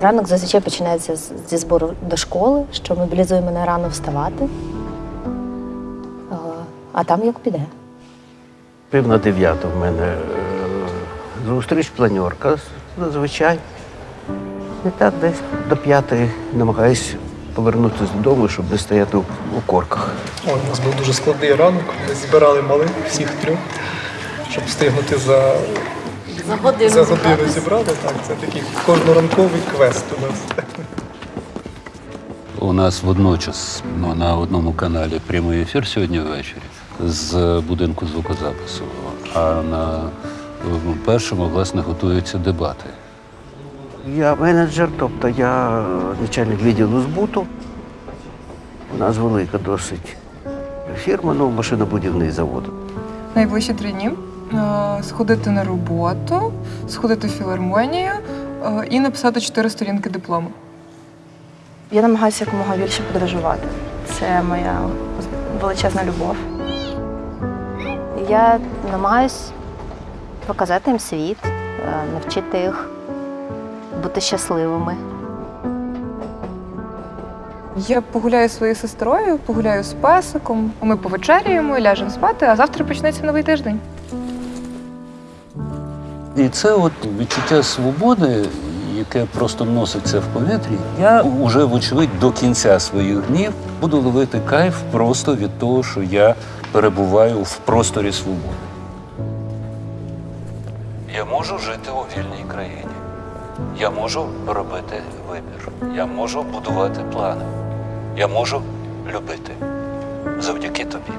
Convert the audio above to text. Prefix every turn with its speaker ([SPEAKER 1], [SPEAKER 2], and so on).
[SPEAKER 1] Ранок зазвичай починається зі збору до школи, що мобілізує мене рано вставати. А, там як піде.
[SPEAKER 2] Пів на дев'яту в мене е, зустріч, планерка зазвичай. І так десь до п'ятої намагаюсь повернутися додому, щоб не стояти у, корках.
[SPEAKER 3] Ой, у нас був дуже складний ранок. Ми збирали малих всіх трьох, щоб встигнути за,
[SPEAKER 1] За годину.
[SPEAKER 3] за годину зібрати. Так, це такий кожноранковий квест у нас.
[SPEAKER 4] У нас водночас ну, на одному каналі прямий ефір сьогодні ввечері з будинку звукозапису. А на першому, власне, готуються дебати.
[SPEAKER 2] Я менеджер, тобто я начальник відділу збуту. У нас велика досить фірма, ну, машинобудівний завод.
[SPEAKER 5] найближчі три дні сходити на роботу, сходити в філармонію е, і написати чотири сторінки диплому.
[SPEAKER 6] Я намагаюся якомога більше подорожувати. Це моя величезна любов.
[SPEAKER 1] Я намагаюсь показати їм світ, е, навчити їх бути щасливими.
[SPEAKER 5] Я погуляю зі своєю сестрою, погуляю з песиком. Ми повечеряємо, ляжемо спати, а завтра почнеться новий тиждень.
[SPEAKER 4] І це от відчуття свободи, яке просто носиться в повітрі. Я вже, вочевидь, до кінця своїх днів буду ловити кайф просто від того, що я перебуваю в просторі свободи. Я можу жити у вільній країні. Я можу робити вибір. Я можу будувати плани. Я можу любити завдяки тобі.